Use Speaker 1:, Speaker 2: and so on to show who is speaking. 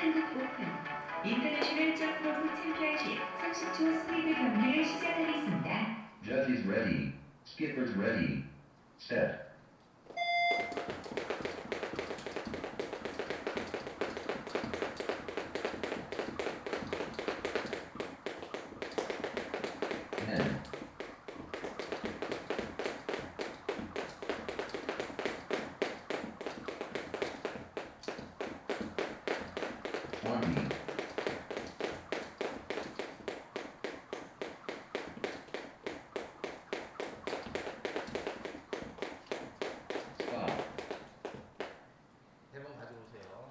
Speaker 1: 한국 오픈 인터내셔널 골프 챔피언십 30초 스피드 경기를 시작하겠습니다.
Speaker 2: Judges ready. Skippers ready. Set.
Speaker 3: 대본 가져오세요.